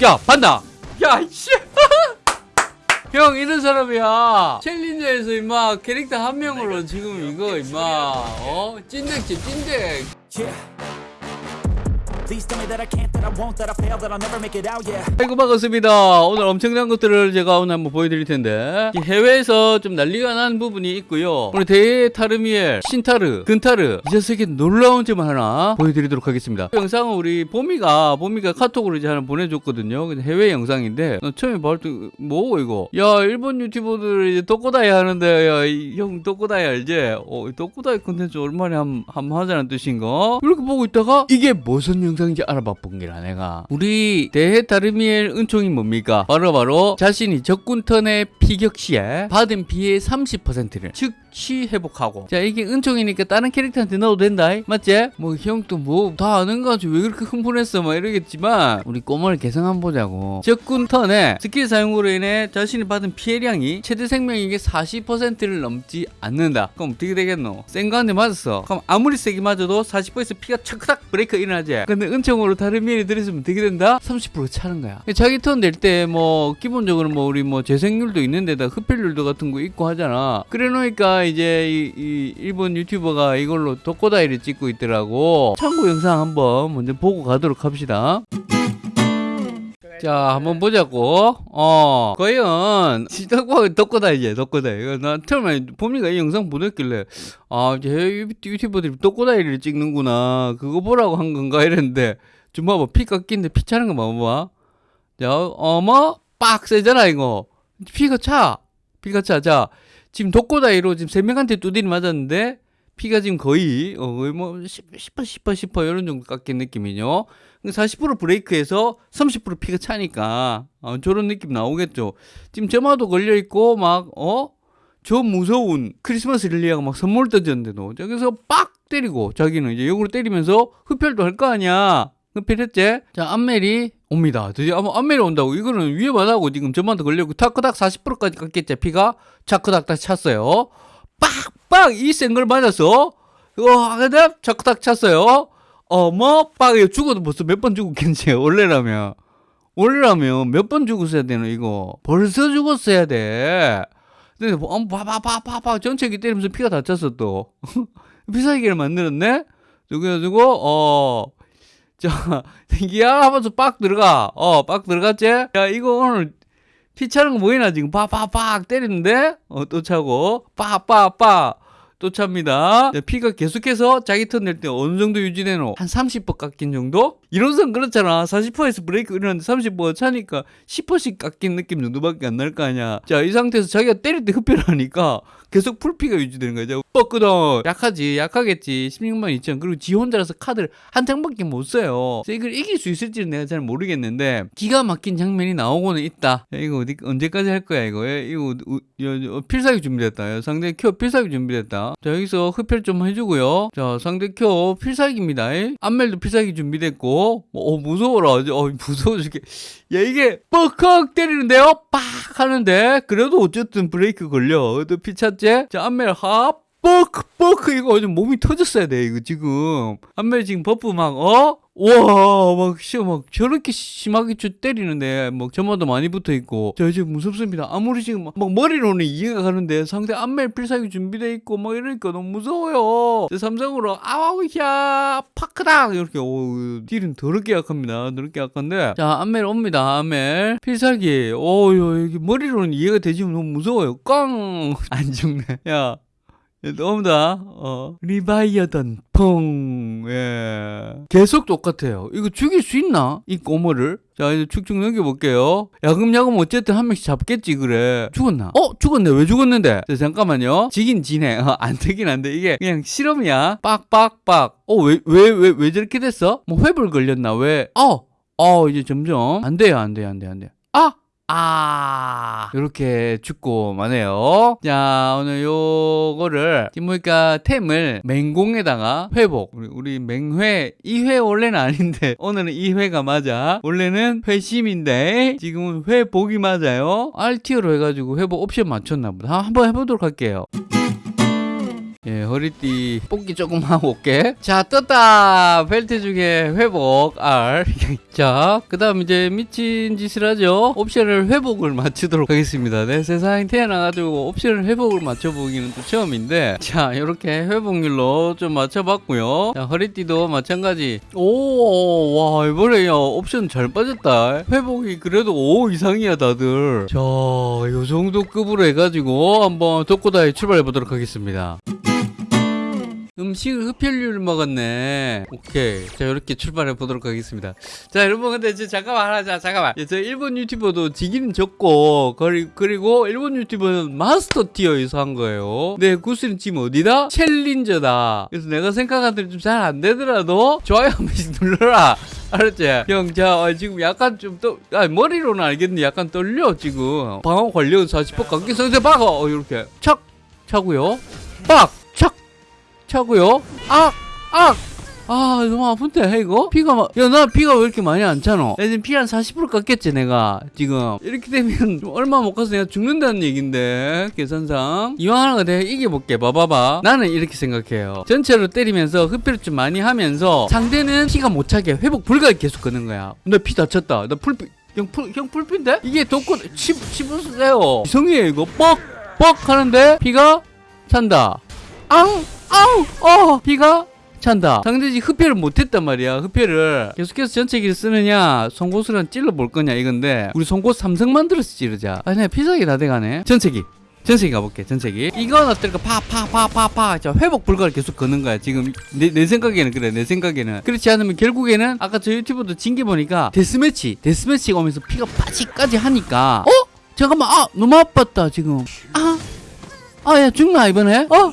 야 봤나? 야 씨. 형 이런 사람이야. 챌린저에서 임마 캐릭터 한 명으로 지금 이거 임마. 어? 찐득집 찐득 아이고 반갑습니다. 오늘 엄청난 것들을 제가 오늘 한번 보여드릴 텐데 이 해외에서 좀 난리가 난 부분이 있고요. 오늘 대타르미엘 신타르 근타르 이 녀석의 놀라운 점을 하나 보여드리도록 하겠습니다. 이 영상은 우리 보미가 보미가 카톡으로 이제 하나 보내줬거든요. 근데 해외 영상인데 나 처음에 볼때 뭐고 이거? 야 일본 유튜버들 이제 독고다이 하는데 야형 독고다이 알지? 어 독고다이 컨텐츠 얼마나 함, 함 하자는 뜻인가? 이렇게 보고 있다가 이게 무슨 영상 인지 알아봐 본 게라 내가 우리 대해 타르미엘 은총이 뭡니까? 바로 바로 자신이 적군 턴의 피격 시에 받은 피해의 30%를 즉시 회복하고. 자 이게 은총이니까 다른 캐릭터한테 넣어도 된다 맞지? 뭐 형도 뭐다 아는 거 가지고 왜 그렇게 흥분했어? 막 이러겠지만. 우리 꼬마를 개성 한번 보자고. 적군 턴에 스킬 사용으로 인해 자신이 받은 피해량이 최대 생명력의 40%를 넘지 않는다. 그럼 어떻게 되겠노? 센 거한테 맞았어. 그럼 아무리 세게 맞아도 40%에서 피가 착착 브레이크 일어나지. 근데 은총으로 다른 미엘이 들으면 어떻게 된다? 30% 차는 거야. 자기 턴될때뭐 기본적으로 뭐 우리 뭐 재생률도 있는데다 흡혈률도 같은 거 있고 하잖아. 그래 놓으니까 이제 이, 이 일본 유튜버가 이걸로 독고다이를 찍고 있더라고 참고 영상 한번 먼저 보고 가도록 합시다 자, 한번 보자고. 어, 과연, 시작과 덕거다, 이제, 덕거다. 이거, 나 처음에 봄이가 이 영상 보냈길래, 아, 이제 유튜버들이 덕거다이를 찍는구나. 그거 보라고 한 건가? 이랬는데, 좀 봐봐. 피 깎이는데 피 차는 거 봐봐. 자, 어머? 빡! 세잖아, 이거. 피가 차. 피가 차. 자, 지금 독고다이로 지금 세 명한테 두드리 맞았는데, 피가 지금 거의, 어, 거의 뭐, 10, 10%, 10%, 10% 이런 정도 깎인 느낌이죠. 40% 브레이크에서 30% 피가 차니까 어, 저런 느낌 나오겠죠. 지금 점화도 걸려 있고 막 어? 저 무서운 크리스마스 릴리아가 막 선물 던졌는데도 저기서 빡 때리고 자기는 이제 역으로 때리면서 흡혈도 할 거 아니야. 흡혈했지? 자 안멜이 옵니다. 드디어 아마 안멜이 온다고. 이거는 위험하다고 지금 점화도 걸려고 타크닥 40%까지 깎겠지 피가? 차크닥 다시 찼어요. 빡빡! 이 센 걸 맞았어. 와 근데 차크닥 찼어요. 어머 빡이 죽어도 벌써 몇 번 죽었겠지 원래라면. 원래라면 몇 번 죽었어야 되노 이거? 벌써 죽었어야 돼. 근데 뭐, 봐봐봐봐봐 전체기 때리면서 피가 다 찼어 또. 피사기를 만들었네? 그래가지고 어 자 생기야 하면서 빡 들어가 어 빡 들어갔지 야 이거 오늘 피 차는 거 보이나 지금 빡빡빡 때리는데 어 또 차고 빡빡빡 또 찹니다. 네, 피가 계속해서 자기 턴 낼 때 어느 정도 유지되노? 한 30% 깎인 정도? 이론상 그렇잖아. 40%에서 브레이크 이러는데 30% 차니까 10%씩 깎인 느낌 정도밖에 안 날 거 아니야. 자, 이 상태에서 자기가 때릴 때 흡혈하니까 계속 풀피가 유지되는 거죠. 뻗거든. 약하지. 약하겠지. 16만 2천. 그리고 지 혼자라서 카드를 한 장밖에 못 써요. 이걸 이길 수 있을지는 내가 잘 모르겠는데 기가 막힌 장면이 나오고는 있다. 야, 이거 어디, 언제까지 할 거야, 이거? 야, 이거 우, 야, 필살기 준비됐다. 야, 상대 켜 필살기 준비됐다. 자, 여기서 흡혈 좀 해주고요. 자, 상대 켜 필살기입니다. 안멜도 필살기 준비됐고. 어, 무서워라. 어, 무서워 죽게. 야, 이게 뻑컥 때리는데요? 빡! 하는데, 그래도 어쨌든 브레이크 걸려. 또 피찼지? 자, 안멜 합! 뻑! 뻑! 이거 좀 몸이 터졌어야 돼, 이거 지금. 안멜 지금 버프 막, 어? 와, 막, 씨, 막, 저렇게 심하게 쳐 때리는데, 막, 점화도 많이 붙어 있고, 저 지금 무섭습니다. 아무리 지금, 막, 막 머리로는 이해가 가는데, 상대 안멜 필살기 준비돼 있고, 막, 이러니까 너무 무서워요. 저 삼성으로, 아우, 야, 파크다! 이렇게, 오, 딜은 더럽게 약합니다. 더럽게 약한데, 자, 안멜 옵니다, 안멜. 필살기, 오, 야, 이게 머리로는 이해가 되지만 너무 무서워요. 꽝! 안 죽네. 야. 너무다. 어. 리바이어던 펑. 예. 계속 똑같아요. 이거 죽일 수 있나? 이 꼬머를. 자, 이제 축축 넘겨볼게요. 야금야금 어쨌든 한 명씩 잡겠지, 그래. 죽었나? 어? 죽었네. 왜 죽었는데? 자, 잠깐만요. 지긴 지네. 어, 안 되긴 안 돼. 이게 그냥 실험이야. 빡빡빡. 어, 왜, 왜, 왜, 왜 저렇게 됐어? 뭐 회불 걸렸나? 왜? 어! 어, 이제 점점. 안 돼요, 안 돼요, 안 돼요, 안 돼요. 아! 아, 이렇게 죽고 마네요. 자, 오늘 요거를, 보니까 템을 맹공에다가 회복. 우리, 우리 맹회, 2회 원래는 아닌데, 오늘은 2회가 맞아. 원래는 회심인데, 지금은 회복이 맞아요. RTO로 해가지고 회복 옵션 맞췄나 보다. 한번 해보도록 할게요. 예, 허리띠 뽑기 조금 하고 올게. 자, 떴다. 벨트 중에 회복 R. 자, 그 다음 이제 미친 짓을 하죠. 옵션을 회복을 맞추도록 하겠습니다. 내 세상에 태어나가지고 옵션을 회복을 맞춰보기는 또 처음인데, 자, 이렇게 회복률로 좀 맞춰봤고요. 자, 허리띠도 마찬가지. 오, 와 이번에 야 옵션 잘 빠졌다. 회복이 그래도 5 이상이야 다들. 자, 요 정도 급으로 해가지고 한번 독고다이 출발해 보도록 하겠습니다. 음식을 흡혈류를 먹었네. 오케이. 자, 이렇게 출발해 보도록 하겠습니다. 자, 여러분, 근데 이제 잠깐만 하자. 잠깐만. 예, 저 일본 유튜버도 지기는 적고, 그리, 그리고 일본 유튜버는 마스터 티어에서 한 거예요. 내 구슬은 지금 어디다? 챌린저다. 그래서 내가 생각한 대로 좀 잘 안 되더라도, 좋아요 한 번씩 눌러라. 알았지? 형, 자, 어, 지금 약간 좀 또, 아, 머리로는 알겠는데 약간 떨려, 지금. 방어 관련 40% 관계 상태 박아! 어, 이렇게. 착! 차고요. 빡! 착! 차고요. 악! 악! 아 너무 아픈데 이거? 피가 막 야 나 피가 왜 이렇게 많이 안 차노? 야, 지금 피 한 40% 깎였지 내가 지금 이렇게 되면 좀 얼마 못 가서 내가 죽는다는 얘긴데 계산상 이왕 하는 거 내가 이겨볼게 봐봐봐 나는 이렇게 생각해요 전체로 때리면서 흡혈을 좀 많이 하면서 상대는 피가 못 차게 회복 불가에 계속 끄는 거야 나 피 다 쳤다 나 풀피 형, 풀, 형 풀피인데? 이게 독고, 지 보세요 이성이에요 이거 뻑! 뻑 하는데 피가 찬다 앙! 아우! 어! 피가 찬다. 상대지 흡혈을 못했단 말이야. 흡혈을 계속해서 전체기를 쓰느냐, 송곳으로 찔러볼 거냐 이건데 우리 송곳 삼성 만들어서 찌르자. 아니 피자기 다 돼가네. 전체기. 전체기 가볼게. 전체기. 이건 어떨까? 파파파파파. 자 회복 불가를 계속 거는 거야. 지금 내, 내 생각에는 그래. 내 생각에는 그렇지 않으면 결국에는 아까 저 유튜브도 진 게 보니까 데스매치, 데스매치가 오면서 피가 빠지까지 하니까 어? 잠깐만. 아 너무 아팠다 지금. 아. 아, 야, 죽나, 이번에? 어?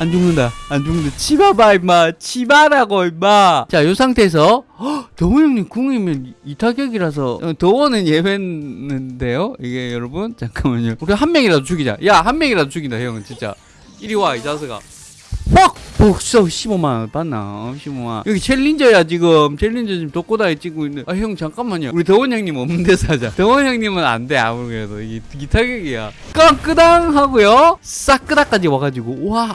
안 죽는다. 안 죽는다. 치마봐, 임마. 치마라고, 임마. 자, 요 상태에서, 헉, 더원 형님 궁이면 이타격이라서, 어, 더원은 예외인데요? 이게 여러분? 잠깐만요. 우리 한 명이라도 죽이자. 야, 한 명이라도 죽이자, 형은 진짜. 이리 와, 이 자식아. 퍽! 복서 15만 원 받나? 어, 15만 원. 여기 챌린저야, 지금. 챌린저 지금 독고다에 찍고 있는. 아, 형, 잠깐만요. 우리 더원 형님 없는 데서 하자. 더원 형님은 안 돼, 아무래도. 이게 기타격이야. 깡끄당 하고요. 싹끄닥까지 와가지고. 와, 와!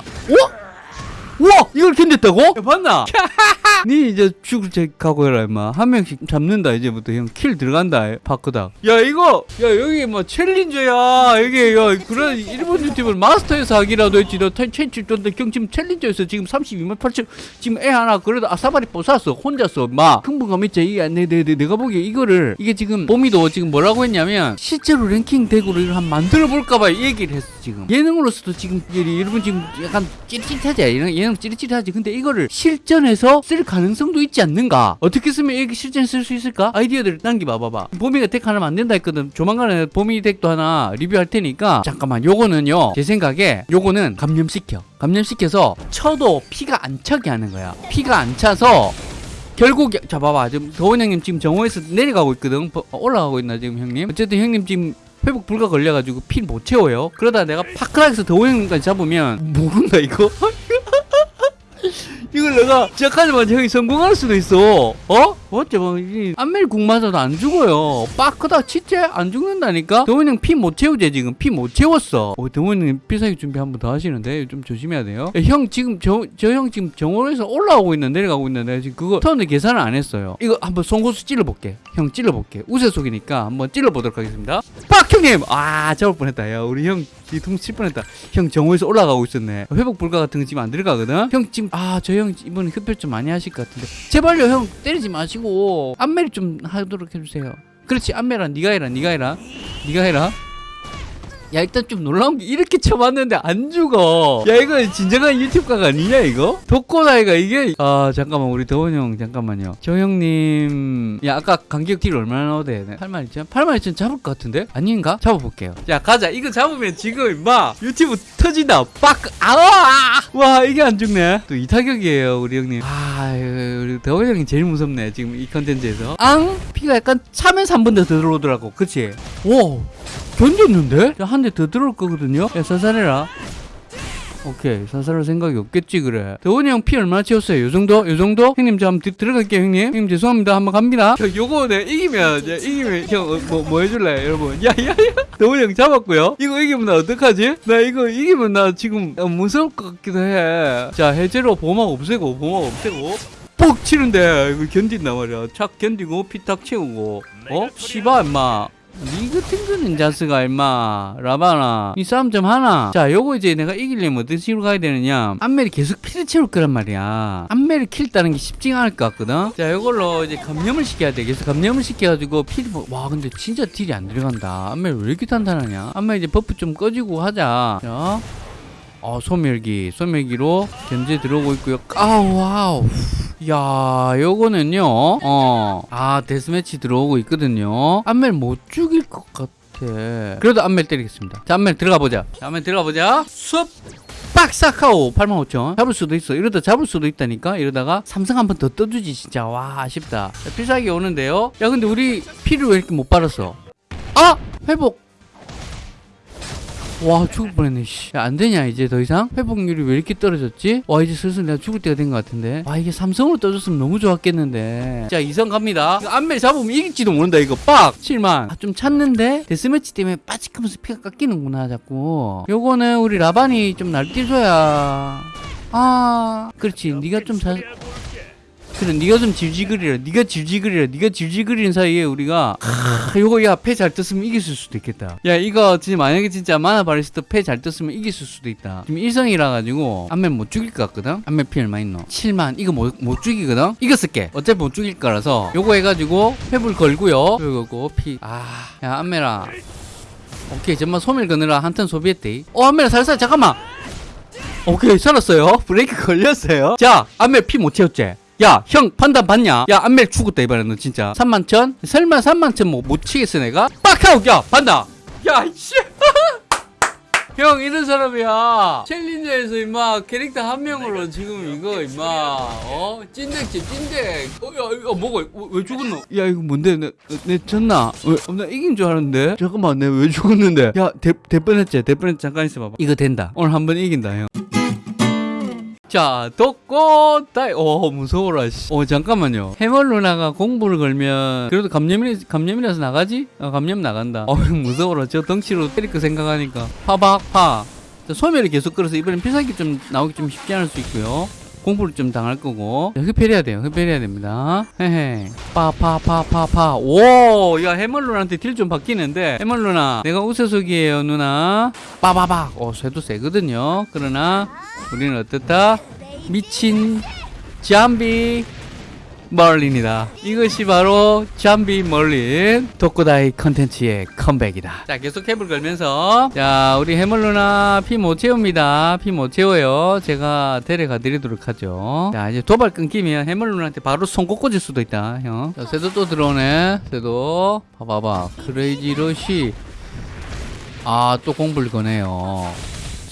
와! 이걸 견뎠다고? 야, 봤나? 니 이제 죽을 책 가고 해라 임마. 한 명씩 잡는다 이제부터. 형 킬 들어간다 파크다. 야 이거 야 여기 뭐 챌린저야. 여기 야 그런 일본 유튜브를 마스터에서 하기라도 했지. 너 텐첸칠 던데 경 지금 챌린저에서 지금 32만 8천 지금 애 하나 그래도 아사바리 뽑았어. 혼자서. 마 흥분감 있지? 이게 내, 내, 내, 내가 보기에 이거를 이게 지금 봄이도 지금 뭐라고 했냐면 실제로 랭킹 대구를 한번 만들어 볼까봐 이 얘기를 했어 지금. 예능으로서도 지금 이- 여러분 지금 약간 찌릿찌릿하지? 예능, 예능 찌릿찌릿하지? 근데 이거를 실전에서 쓸 가능성도 있지 않는가? 어떻게 쓰면 이렇게 실전에 쓸수 있을까? 아이디어들을 남겨봐 봐봐. 봄이가 덱 하나 만든다 했거든. 조만간에 봄이 덱도 하나 리뷰할 테니까 잠깐만 요거는요. 제 생각에 요거는 감염시켜. 감염시켜서 쳐도 피가 안 차게 하는 거야. 피가 안 차서 결국 자 봐봐. 지금 더원 형님 지금 정오에서 내려가고 있거든. 버- 올라가고 있나 지금 형님? 어쨌든 형님 지금 회복 불가 걸려가지고 피 못 채워요. 그러다 내가 파크락에서 더원 형님까지 잡으면 모른다 이거 이걸 내가 시작하자마자 형이 성공할 수도 있어 어? 어째 뭐 이- 안멜 국 맞아도 안 죽어요. 빠크다 진짜 안 죽는다니까? 더원 형피 못 채우지 지금. 피 못 채웠어. 어, 더원 형님 필살기 준비 한 번 더 하시는데 좀 조심해야 돼요. 야, 형 지금 저 저 형 지금 정원에서 올라오고 있는 내려가고 있는데 지금 그거 턴을 계산을 안 했어요. 이거 한번 송곳수 찔러볼게. 형 찔러볼게. 우세 속이니까 한번 찔러보도록 하겠습니다. 빡! 형님! 아 잡을 뻔했다. 야 우리 형 뒤통 칠 뻔했다. 형 정오에서 올라가고 있었네. 회복 불가 같은 거 지금 안 들어가거든? 형 지금 아 저 형 이번에 흡혈 좀 많이 하실 것 같은데. 제발요 형 때리지 마시고 안멜 좀 하도록 해주세요. 그렇지 안멜아 네가 해라 네가 해라. 네가 해라 야 일단 좀 놀라운 게 이렇게 쳐봤는데 안 죽어. 야 이거 진정한 유튜브가 아니냐 이거? 독고다이가 이게? 아 잠깐만 우리 더원 형 잠깐만요. 저 형님 야 아까 간격 deal 얼마나 돼? 8만 2천? 8만 2천 잡을 것 같은데? 아닌가? 잡아볼게요. 야 가자. 이거 잡으면 지금 임마 유튜브 터진다. 빡! 아와 와 이게 안 죽네. 또 이타격이에요 우리 형님. 아 우리 더원 형이 제일 무섭네 지금 이 컨텐츠에서. 앙! 피가 약간 차면서 한 번 더 들어오더라고. 그치? 오 견뎠는데? 한 대 더 들어올 거거든요? 야, 선산해라. 오케이 사살할 생각이 없겠지 그래 대원이 형 피 얼마나 채웠어요 요 정도? 요 정도? 형님 저 한번 들- 들어갈게요 형님 형님 죄송합니다 한번 갑니다 저 요거 내 이기면 이제 이기면 형뭐 뭐 해줄래 여러분 야야야 대원이 형 잡았고요 이거 이기면 나 어떡하지? 나 이거 이기면 나 지금 어, 무서울 것 같기도 해자 해제로 보막 없애고 보막 없애고 뻑 치는데 이거 견딘단 말이야 착 견디고 피탁 채우고 어? 씨바 임마 니 같은 거는 자스가 임마. 라바나. 이 싸움 좀 하나. 자 요거 이제 내가 이기려면 어떤 식으로 가야 되느냐. 안멜이 계속 피를 채울 거란 말이야. 안멜을 kill 따는 게 쉽지가 않을 것 같거든. 자 요걸로 이제 감염을 시켜야 돼. 그래서 감염을 시켜가지고 피를 뭐- 와 근데 진짜 deal이 안 들어간다. 안멜 왜 이렇게 탄탄하냐? 안멜 이제 buff 좀 꺼지고 하자. 자 어, 소멸기, 소멸기로 견제 들어오고 있고요. 아우, 와우. 야, 요거는요, 어, 아, 데스매치 들어오고 있거든요. 안멜 못 죽일 것 같아. 그래도 안멜 때리겠습니다. 자, 안멜 들어가 보자. 자, 안멜 들어가 보자. 숲! 빡싹하고 85,000 잡을 수도 있어 이러다 잡을 수도 있다니까 이러다가 삼성 한 번 더 떠주지 진짜 와 아쉽다 자, 필살기 오는데요 야 근데 우리 피를 왜 이렇게 못 빨았어 아 회복 와 죽을 뻔했네 씨. 야, 안 되냐 이제 더 이상? 회복률이 왜 이렇게 떨어졌지? 와 이제 슬슬 내가 죽을 때가 된 것 같은데. 와 이게 삼성으로 떠줬으면 너무 좋았겠는데. 자 이성 갑니다. 이거 안멜 잡으면 이길지도 모른다 이거. 빡! 7만. 아, 좀 찼는데? 데스매치 때문에 빠직하면서 피가 깎이는구나 자꾸. 요거는 우리 라반이 좀 날뛰줘야. 아 그렇지. 네가 좀 잘 그래 네가 좀 질질거리라 네가 질질거리라 네가 질질거리는 사이에 우리가 아, 요거 야 패 잘 떴으면 이겼을 수도 있겠다. 야 이거 진짜 만약에 진짜 만화 바리스 때 패 잘 떴으면 이겼을 수도 있다. 지금 일성이라 가지고 안멜 못 죽일 것 같거든? 안멜 피 얼마 있노? 7만 이거 못, 못 죽이거든? 이겼을게. 어차피 못 죽일 거라서. 요거 해가지고 회불 걸고요. 요거 피아야 안메라. 오케이 정말 소멸 거느라 한턴 소비했대. 어 안메라 살살 잠깐만. 오케이 살았어요. 브레이크 걸렸어요. 자 안멜 피못 채웠지 야 형 판단 봤냐? 야 안멜 죽었다 이번에 너 진짜. 3만 천? 설마 3만 천 뭐 못 치겠어 내가? 빡하고 야 판단 야이씨! 형 이런 사람이야. 챌린저에서 임마 캐릭터 한 명으로 지금 이거 임마. 어? 찐득집 찐득. 어야 이거 뭐가 어, 왜 죽었노? 야 이거 뭔데? 내, 내 졌나? 왜, 어, 나 이긴 줄 알았는데? 잠깐만 내가 왜 죽었는데? 야대 뻔했지? 대 뻔했지? 잠깐 있어봐봐. 이거 된다. 오늘 한 번 이긴다 형 자, 독고 다이. 오, 무서워라. 씨. 어, 잠깐만요. 해멀 누나가 공부를 걸면 그래도 감염이 감염이라서 나가지? 어, 감염 나간다. 어, 무서워라. 저 덩치로 때릴 거 생각하니까. 파박 파. 자, 소멸이 계속 끌어서 이번엔 필살기 좀 나오기 좀 쉽지 않을 수 있고요. 공부를 좀 당할 거고 자, 흡혈해야 돼요 흡혈해야 됩니다 헤헤 파파파파파 오야 해멀 누나한테 딜 좀 바뀌는데 해멀 누나 내가 우세속이에요 누나 빠바박 어 쇠도 세거든요 그러나 우리는 어떻다? 미친 잠비 멀린이다. 이것이 바로 잠비 멀린 독고다이 컨텐츠의 컴백이다. 자 계속 캡을 걸면서. 자 우리 해멀 누나 피 못 채웁니다. 피 못 채워요. 제가 데려가 드리도록 하죠. 자 이제 도발 끊기면 해멀 누나한테 바로 손꼽 꽂을 수도 있다 형자 쇠도 또 들어오네. 쇠도. 봐봐봐. 크레이지 러시 아 또 공불 거네요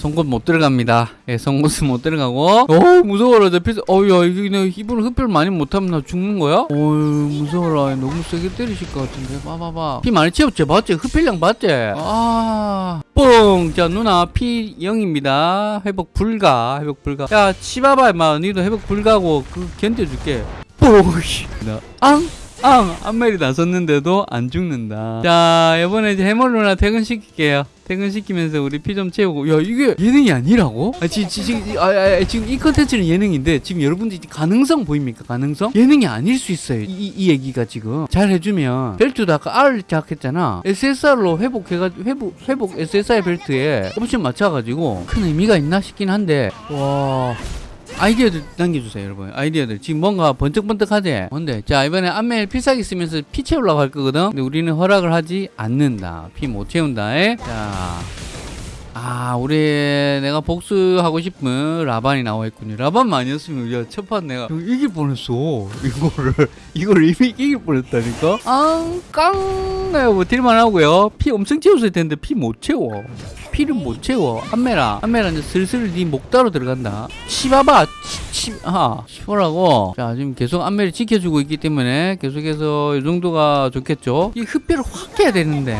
송곳 못 들어갑니다. 예, 송곳은 못 들어가고. 어 무서워라. 저 필수. 어야 이게 내 이분은 흡혈 많이 못하면 나 죽는 거야? 어유 무서워라. 너무 세게 때리실 것 같은데. 봐봐봐. 피 많이 채웠지? 맞지? 흡혈량 맞지? 아. 뽕! 자, 누나, 피 0입니다. 회복 불가. 회복 불가. 야, 치봐봐, 임마. 니도 회복 불가고, 그, 견뎌줄게. 뽕! 씨. 나, 앙! 앙! 안멜이 나섰는데도 안 죽는다. 자, 이번에 이제 해멀 누나 퇴근시킬게요. 퇴근시키면서 우리 피 좀 채우고. 야, 이게 예능이 아니라고? 아, 지, 지, 지금, 아, 아, 아, 지금 이 컨텐츠는 예능인데, 지금 여러분들이 가능성 보입니까? 가능성? 예능이 아닐 수 있어요. 이, 이, 이 얘기가 지금. 잘 해주면, 벨트도 아까 R 작했잖아. SSR로 회복해가지고, 회복, 회복 SSR 벨트에 옵션 맞춰가지고, 큰 의미가 있나 싶긴 한데, 와. 아이디어들 남겨주세요 여러분. 아이디어들. 지금 뭔가 번뜩번뜩하지 뭔데? 자 이번에 안멜 필살기 쓰면서 피 채우려고 할 거거든. 근데 우리는 허락을 하지 않는다. 피 못 채운다 에? 자 아, 우리 내가 복수하고 싶은 라반이 나와 있군요. 라반만 아니었으면 야, 첫판 내가 이길 뻔했어. 이거를 이거를 이미 이길 뻔했다니까. 앙깡 뭐 딜만 하고요. 피 엄청 채웠을 텐데 피 못 채워. 피를 못 채워. 안메라, 안메라 이제 슬슬 네 목다로 들어간다. 치봐봐, 치, 치, 아, 치보라고. 자, 지금 계속 안메를 지켜주고 있기 때문에 계속해서 이 정도가 좋겠죠. 이 흡혈을 확 해야 되는데.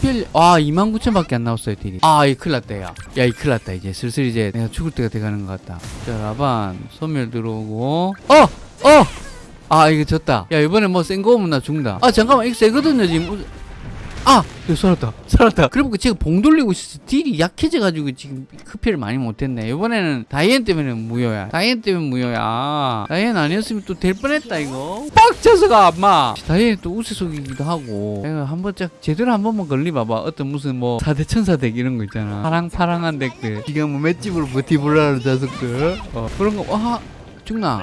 PPL 아 29,000밖에 안 나왔어요 딜이. 아이 큰일 났다 야야이 큰일 났다 이제. 슬슬 이제 내가 죽을 때가 돼가는 것 같다. 자 라반 소멸 들어오고. 어! 어! 아 이거 졌다. 야 이번에 뭐 센거 오면 나 죽는다. 아 잠깐만 이거 세거든요 지금 아! 이거 살았다. 살았다. 그리고 제가 봉 돌리고 있어서 deal이 약해져가지고 지금 흡혈을 많이 못했네. 이번에는 다이앤 때문에 무효야. 다이앤 때문에 무효야. 다이앤 아니었으면 또 될 뻔했다 이거. 빡쳐서가 엄마! 다이앤 또 우세속이기도 하고. 내가 한 번 짝 제대로 한 번만 걸리봐봐. 어떤 무슨 뭐 사대 천사 deck 이런 거 있잖아. 파랑파랑한 deck들. 지가 뭐 맷집으로 버티블라는 자석들. 어 그런 거 와 죽나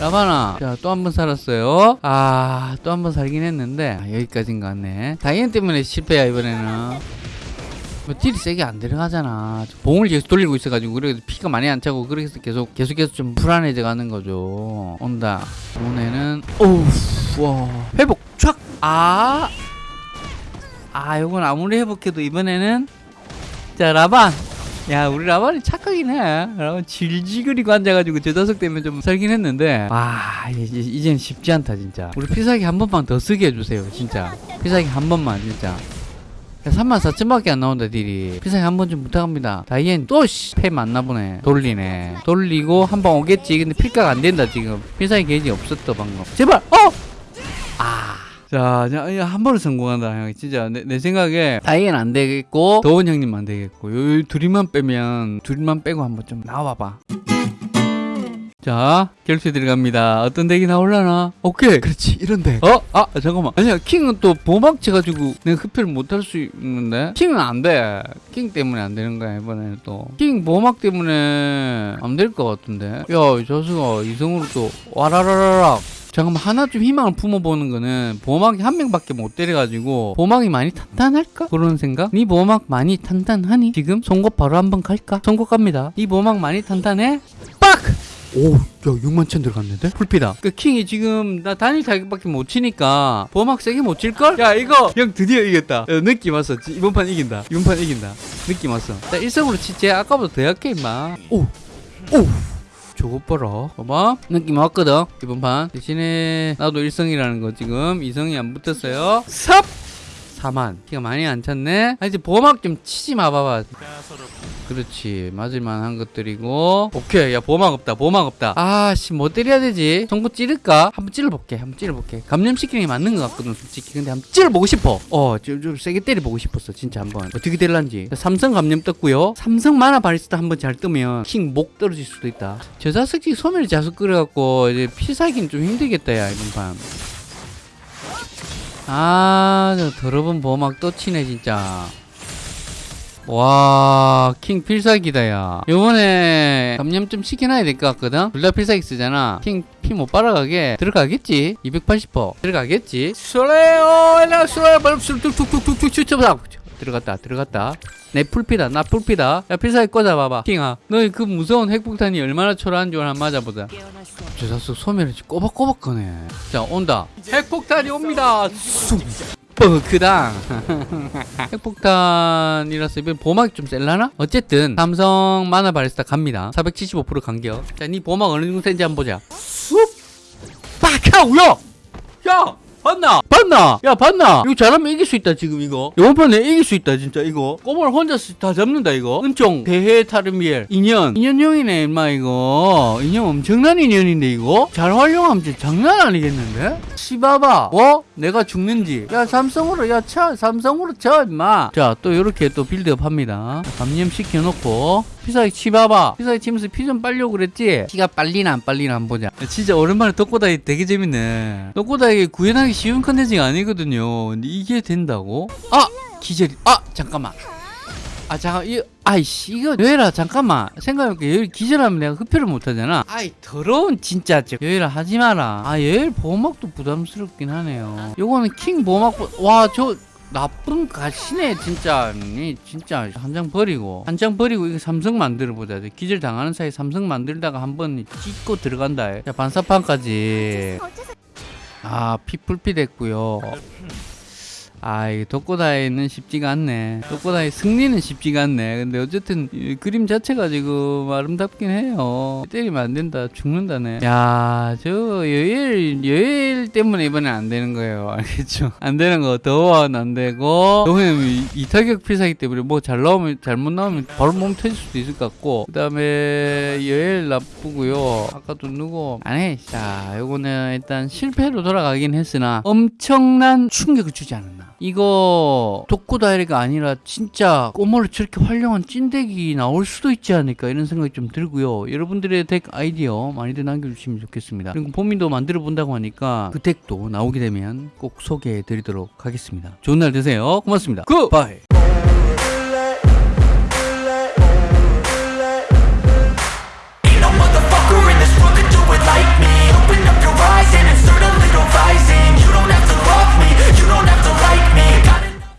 라바나. 자또 한 번 살았어요. 아 또 한 번 살긴 했는데 아, 여기까지인 것 같네. 다이앤 때문에 실패야 이번에는. 뭐 딜이 세게 안 들어가잖아. 봉을 계속 돌리고 있어가지고 그래서 피가 많이 안 차고 그래서 계속 계속해서 좀 불안해져 가는 거죠. 온다. 이번에는 오우 와. 회복 촥 아! 아 요건 아무리 회복해도 이번에는 자 라반 야 우리 라반이 착하긴 해. 라반 질질거리고 앉아가지고 저 녀석 때문에 좀 살긴 했는데. 와 이제, 이젠 쉽지 않다 진짜. 우리 필살기 한 번만 더 쓰게 해주세요 진짜. 필살기 한 번만 진짜. 34,000밖에 안 나온다 deal이. 필살기 한 번 좀 부탁합니다. 다이앤 또 패 맞나 보네. 돌리네. 돌리고 한방 오겠지. 근데 필가가 안 된다 지금. 필살기 게이지 없었다 방금. 제발! 어! 아 자, 한 번은 성공한다, 형. 진짜, 내, 내 생각에, 다이앤 안 되겠고, 도원 형님 안 되겠고, 요, 둘이만 빼면, 둘만 빼고 한번 좀 나와봐봐. 자, 결투에 들어갑니다. 어떤 덱이 나올라나? 오케이. 그렇지, 이런 덱. 어? 아, 잠깐만. 아니야, 킹은 또 보막쳐가지고 내가 흡혈을 못할 수 있는데? 킹은 안 돼. 킹 때문에 안 되는 거야, 이번에는 또. 킹 보막 때문에 안 될 것 같은데? 야, 이 저수가 이성으로 또, 와라라라락. 잠깐만 하나 좀 희망을 품어보는 거는 보막이 한 명밖에 못 때려가지고 보막이 많이 탄탄할까? 그런 생각? 네 보막 많이 탄탄하니? 지금 송곳 바로 한번 갈까? 송곳 갑니다 네 보막 많이 탄탄해? 빡! 오, 야, 6만 천 들어갔는데? 풀피다. 그 킹이 지금 나 단일 타격밖에 못 치니까 보막 세게 못 칠걸? 야, 이거 형 드디어 이겼다. 어, 느낌 왔어. 지- 이번 판 이긴다. 이번 판 이긴다. 느낌 왔어. 나 일성으로 치지. 아까보다 더 약해, 임마. 오, 오. 저거 봐라. 봐봐. 느낌 왔거든. 이번 판. 대신에 나도 일성이라는 거 지금 이성이 안 붙었어요. 삽! 4만. 키가 많이 안 찼네. 아, 이제 보막 좀 치지 마, 봐봐. 그렇지. 맞을만 한 것들이고. 오케이. 야, 보막 없다. 보막 없다. 아, 씨, 뭐 때려야 되지? 정보 찌를까? 한번 찔러볼게. 한번 찔러볼게. 감염시키는 게 맞는 것 같거든, 솔직히. 근데 한번 찔러보고 싶어. 어, 좀, 좀 세게 때려보고 싶었어, 진짜 한번. 어떻게 될란지. 삼성 감염 떴고요. 삼성 만화 바리스타 한번 잘 뜨면 킹 목 떨어질 수도 있다. 저 자석지 소멸이 자석 끓여갖고 이제 피 살기는 좀 힘들겠다, 야, 이번 판. 아, 저 더러운 보막 또 치네, 진짜. 와, 킹 필살기다, 야. 요번에 감염 좀 시켜놔야 될 것 같거든? 둘 다 필살기 쓰잖아. 킹 피 못 빨아가게 들어가겠지? 280% 들어가겠지? 솔레오, 엘라 솔레오, 툭툭툭툭툭 툭툭 들어갔다, 들어갔다. 내 풀피다, 나 풀피다. 야, 필살기 꽂아봐봐. 킹아, 너희 그 무서운 핵폭탄이 얼마나 초라한 줄 한번 맞아보자. 저 자식 소멸을 꼬박꼬박 거네. 자, 온다. 핵폭탄이 옵니다. 쑥. 뻐크당 핵폭탄이라서 이번 보막이 좀 셀라나? 어쨌든 삼성 만화 바리스타 갑니다 475% 간격 자니 보막 어느 정도 센지 한번 보자 쑥 빡하우 야! 야! 봤나? 봤나? 야 봤나? 이거 잘하면 이길 수 있다 지금 이거 이번 판에 이길 수 있다 진짜 이거 꼬마를 혼자 다 잡는다 이거 은총 대해 타르미엘 인연 인연형이네 임마 이거 인연 엄청난 인연인데 이거 잘 활용하면 진짜 장난 아니겠는데? 시바바 어? 내가 죽는지. 야 삼성으로 야쳐. 삼성으로 쳐 임마. 자또 이렇게 또 빌드업 합니다. 감염 시켜놓고. 피사기 치봐봐. 피사기 치면서 피 좀 빨려고 그랬지? 피가 빨리나 안 빨리나 한번 보자. 야, 진짜 오랜만에 덕고다이 되게 재밌네. 덕고다이 구현하기 쉬운 컨텐츠가 아니거든요. 근데 이게 된다고? 아! 기절이. 아! 잠깐만. 아 잠깐 이 아이씨 이거 여해라 잠깐만. 생각해볼게. 여해 기절하면 내가 흡혈을 못하잖아. 아이 더러운 진짜 여해라 하지 마라. 아 여해 보호막도 부담스럽긴 하네요. 요거는 킹 보호막 와저 나쁜 가시네 진짜. 이 진짜. 한 장 버리고. 한 장 버리고 이거 삼성 만들어 보자. 기절 당하는 사이 삼성 만들다가 한 번 찍고 들어간다. 자 반사판까지. 아 피풀피 됐고요 아, 이 독고다이는 쉽지가 않네. 독고다이 승리는 쉽지가 않네. 근데 어쨌든 이 그림 자체가 지금 아름답긴 해요. 때리면 안 된다. 죽는다네. 야, 저 여일 여일 때문에 이번엔 안 되는 거예요. 알겠죠? 안 되는 거 더워는 안 되고 이- 이타격 필살기 때문에 뭐 잘 나오면 잘못 나오면 바로 몸 터질 수도 있을 것 같고 그 다음에 여일 나쁘고요. 아까도 누구 안 해. 자, 요거는 일단 실패로 돌아가긴 했으나 엄청난 충격을 주지 않았나. 이거 독고다이가 아니라 진짜 꼬모를 저렇게 활용한 찐덱이 나올 수도 있지 않을까 이런 생각이 좀 들고요. 여러분들의 덱 아이디어 많이들 남겨주시면 좋겠습니다. 그리고 범인도 만들어 본다고 하니까 그 덱도 나오게 되면 꼭 소개해 드리도록 하겠습니다. 좋은 날 되세요. 고맙습니다. 굿바이!